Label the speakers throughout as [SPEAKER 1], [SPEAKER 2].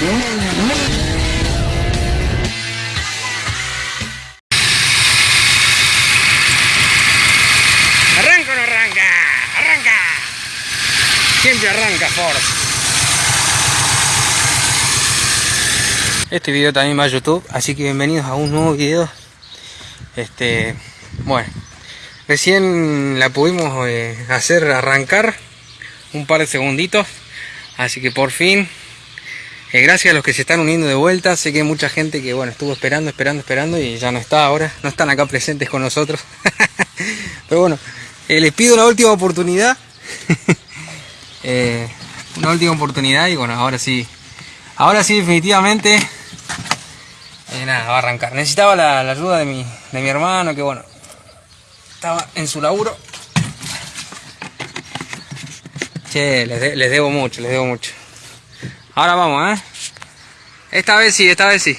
[SPEAKER 1] ¿Arranca o no arranca? ¡Arranca! Siempre arranca Ford. Este video también va a YouTube, así que bienvenidos a un nuevo video. Este, bueno, recién la pudimos eh, hacer arrancar un par de segunditos, así que por fin, eh, gracias a los que se están uniendo de vuelta, sé que hay mucha gente que bueno estuvo esperando, esperando, esperando y ya no está ahora, no están acá presentes con nosotros. Pero bueno, eh, les pido una última oportunidad. Eh, una última oportunidad y bueno, ahora sí. Ahora sí, definitivamente. nada, va a arrancar. Necesitaba la, ayuda de mi, de mi hermano, que bueno, estaba en su laburo. Che, les debo mucho, les debo mucho. Ahora vamos, ¿eh? Esta vez sí, esta vez sí.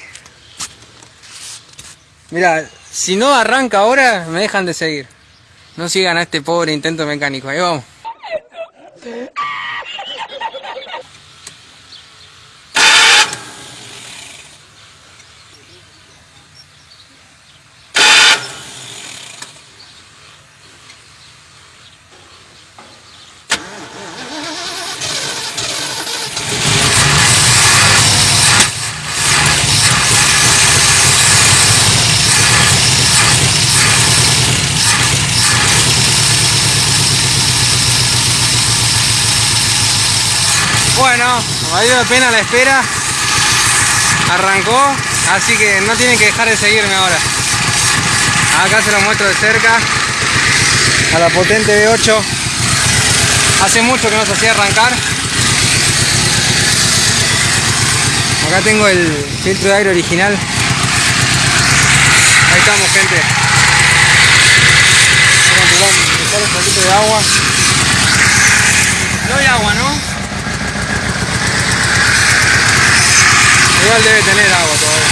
[SPEAKER 1] Mira, si no arranca ahora, me dejan de seguir. No sigan a este pobre intento mecánico. Ahí vamos. Bueno, valió la pena la espera. Arrancó, así que no tienen que dejar de seguirme ahora. Acá se lo muestro de cerca. A la potente V8. Hace mucho que no se hacía arrancar. Acá tengo el filtro de aire original. Ahí estamos, gente. Igual debe tener agua todavía.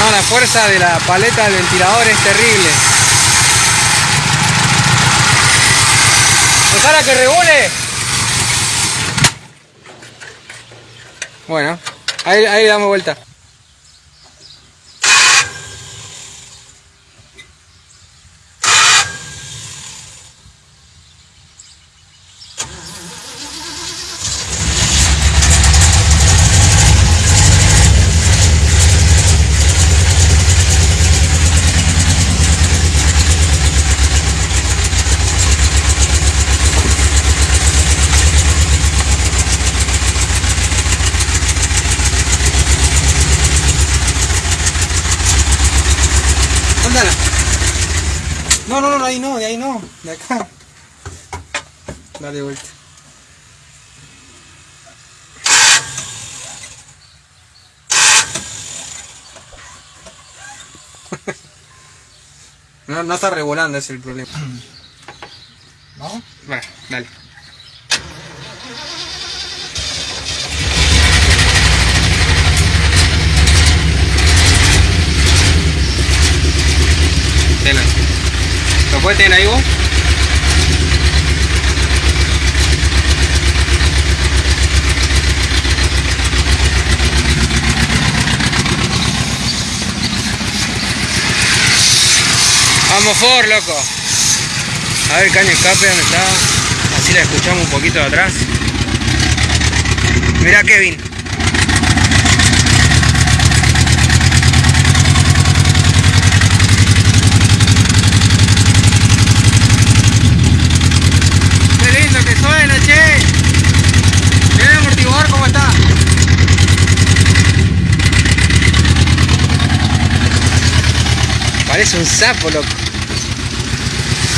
[SPEAKER 1] No, la fuerza de la paleta del ventilador es terrible. ¡Dejala que regule! Bueno, ahí, ahí damos vuelta. Ándala. No, no, no, ahí no, de ahí no, de acá. Dale vuelta. No, no está regulando, ese es el problema.
[SPEAKER 2] ¿No?
[SPEAKER 1] Bueno, dale. Tenlo. ¿Lo puedes tener ahí vos? Vamos for, loco. A ver, caño escape, ¿dónde está? Así la escuchamos un poquito de atrás. Mira Kevin. Qué lindo que suena, che. Mira el amortiguador cómo está. Parece un sapo, loco.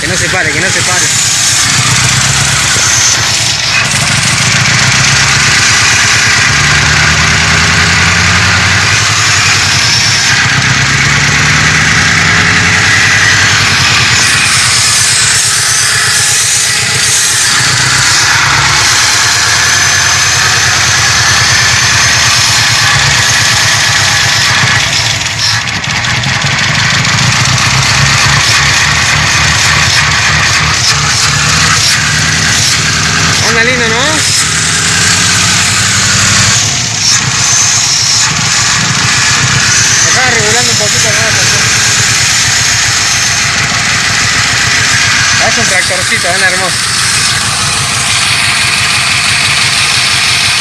[SPEAKER 1] Que no se pare, que no se pare. Anda hermoso.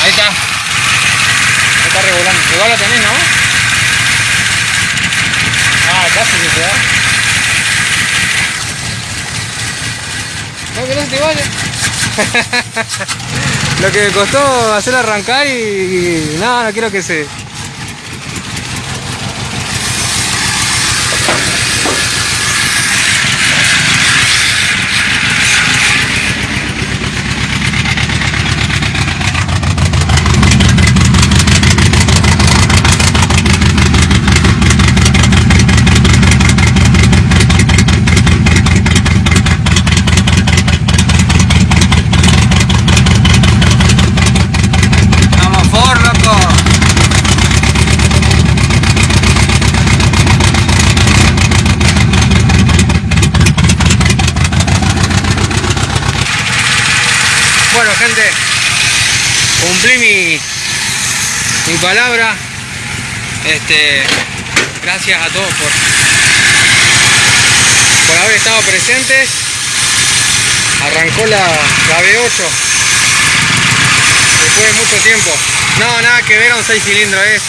[SPEAKER 1] Ahí está. Ahí está regulando. Igual lo tenés, ¿no? Ah, casi se da. No, que no te lo que me costó hacer arrancar y, y nada, no quiero que se... Vamos, Ford, loco. Bueno, gente, cumplí mi, mi palabra. Este, gracias a todos por, por haber estado presentes. Arrancó la, la V8 después de mucho tiempo. No, nada que ver a un 6 cilindros, es,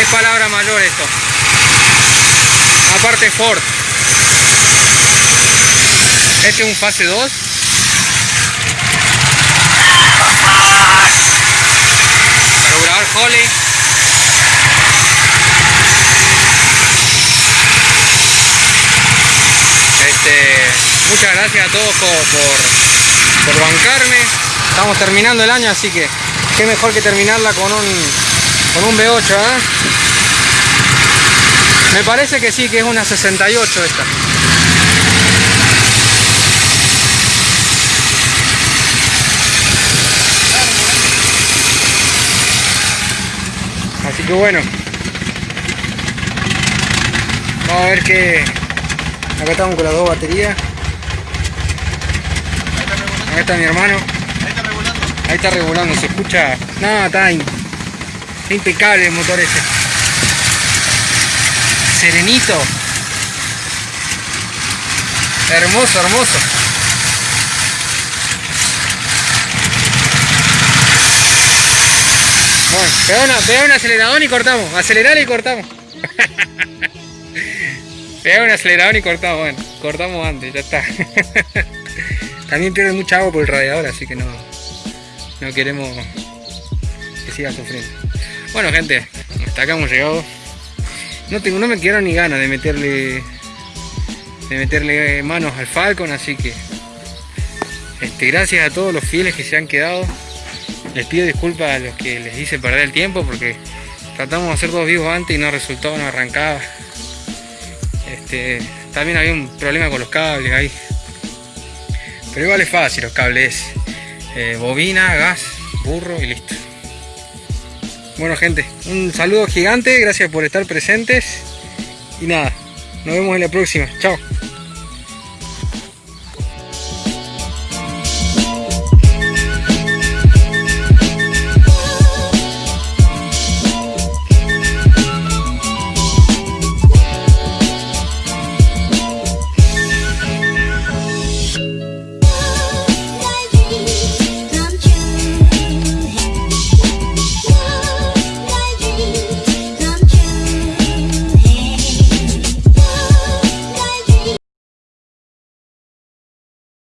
[SPEAKER 1] es palabra mayor esto. Aparte Ford. Este es un fase 2. Holly. Este, muchas gracias a todos por, por, bancarme. Estamos terminando el año, así que qué mejor que terminarla con un, con un V8, ¿eh? Me parece que sí, que es una 68 esta. Que bueno. Vamos a ver qué... Acá estamos con las dos baterías. Acá está mi hermano. Ahí está regulando, se escucha. No, está, está impecable el motor ese. Serenito. Hermoso, hermoso. Bueno, una, pegá un acelerador y cortamos. Acelerar y cortamos. pegá un acelerador y cortamos. Bueno, cortamos antes, ya está. También pierde mucha agua por el radiador, así que no, no queremos que siga sufriendo. Bueno gente, hasta acá hemos llegado. No tengo, no me quiero ni ganas de meterle de meterle manos al Falcon, así que este, gracias a todos los fieles que se han quedado. Les pido disculpas a los que les hice perder el tiempo porque tratamos de hacer dos vivos antes y no resultó, no arrancaba. Este, también había un problema con los cables ahí. Pero igual es fácil los cables. eh, bobina, gas, burro y listo. Bueno gente, un saludo gigante, gracias por estar presentes. Y nada, nos vemos en la próxima. Chao.